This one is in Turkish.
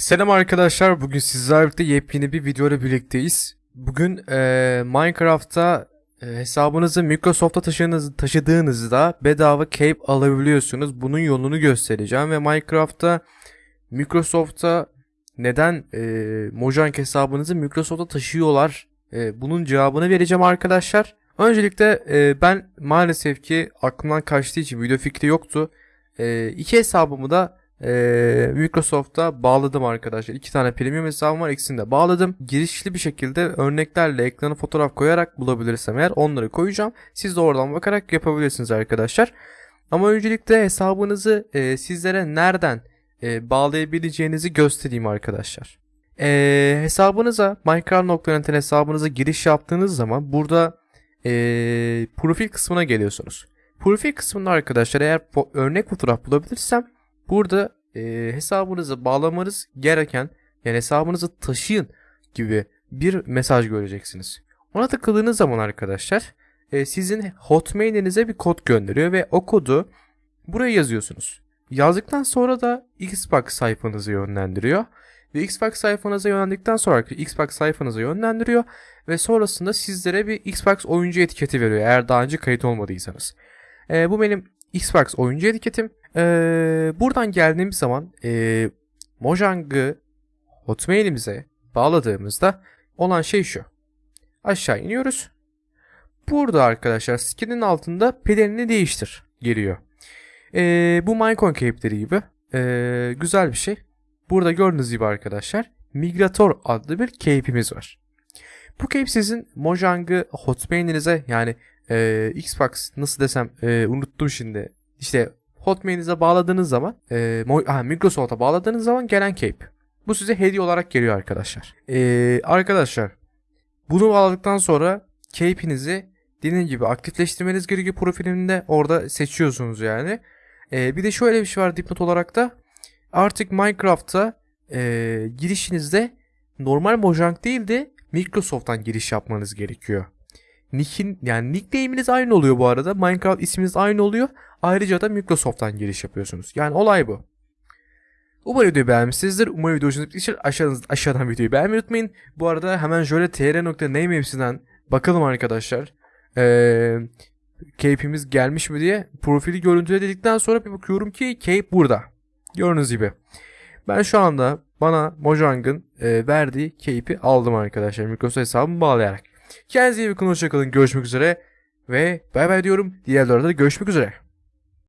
Selam arkadaşlar. Bugün sizlerle birlikte yepyeni bir video ile birlikteyiz. Bugün eee, Minecraft'ta eee, hesabınızı Microsoft'a taşıdığınız, taşıdığınızda bedava cape alabiliyorsunuz. Bunun yolunu göstereceğim ve Minecraft'ta Microsoft'a neden eee Mojang hesabınızı Microsoft'a taşıyorlar? Eee, bunun cevabını vereceğim arkadaşlar. Öncelikle eee, ben maalesef ki aklımdan kaçtığı için video fikri yoktu. Eee iki hesabımı da ee, Microsoft'a bağladım arkadaşlar. İki tane premium hesabım var. İkisini de bağladım. Girişli bir şekilde örneklerle ekrana fotoğraf koyarak bulabilirsem eğer onları koyacağım. Siz de oradan bakarak yapabilirsiniz arkadaşlar. Ama öncelikle hesabınızı e, sizlere nereden e, bağlayabileceğinizi göstereyim arkadaşlar. E, hesabınıza Minecraft.net hesabınıza giriş yaptığınız zaman burada e, profil kısmına geliyorsunuz. Profil kısmında arkadaşlar eğer örnek fotoğraf bulabilirsem Burada e, hesabınızı bağlamanız gereken yani hesabınızı taşıyın gibi bir mesaj göreceksiniz. Ona tıkladığınız zaman arkadaşlar e, sizin hotmail'inize bir kod gönderiyor ve o kodu buraya yazıyorsunuz. Yazdıktan sonra da Xbox sayfanızı yönlendiriyor. Ve Xbox sayfanıza yönlendikten sonra Xbox sayfanıza yönlendiriyor ve sonrasında sizlere bir Xbox oyuncu etiketi veriyor eğer daha önce kayıt olmadıysanız. E, bu benim Xbox oyuncu etiketim. Ee, buradan geldiğimiz zaman e, Mojang'ı Hotmail'imize bağladığımızda olan şey şu. Aşağı iniyoruz. Burada arkadaşlar skin'in altında pelerini değiştir geliyor. Ee, bu Minecon cape'leri gibi ee, güzel bir şey. Burada gördüğünüz gibi arkadaşlar Migrator adlı bir cape'imiz var. Bu cape sizin Mojang'ı Hotmail'inize yani ee, Xbox nasıl desem ee, unuttum şimdi. İşte Hotmail'inize bağladığınız zaman e, ha, Microsoft'a bağladığınız zaman gelen cape. Bu size hediye olarak geliyor arkadaşlar. E, arkadaşlar bunu bağladıktan sonra cape'inizi dediğim gibi aktifleştirmeniz gerekiyor profilinde. Orada seçiyorsunuz yani. E, bir de şöyle bir şey var dipnot olarak da. Artık Minecraft'ta e, girişinizde normal Mojang değil de Microsoft'tan giriş yapmanız gerekiyor. Nick'in yani nickname'iniz aynı oluyor bu arada. Minecraft isminiz aynı oluyor. Ayrıca da Microsoft'tan giriş yapıyorsunuz. Yani olay bu. Umarım videoyu beğenmişsinizdir. Umarım video hoşunuza gitmiştir. Aşağıdan, aşağıdan videoyu beğenmeyi unutmayın. Bu arada hemen şöyle tr.name hepsinden bakalım arkadaşlar. Ee, cape'imiz gelmiş mi diye profili görüntüle dedikten sonra bir bakıyorum ki cape burada. Gördüğünüz gibi. Ben şu anda bana Mojang'ın e, verdiği cape'i aldım arkadaşlar. Microsoft hesabımı bağlayarak. Kendinize iyi bakın. Hoşçakalın. Görüşmek üzere. Ve bay bay diyorum. Diğer videolarda görüşmek üzere.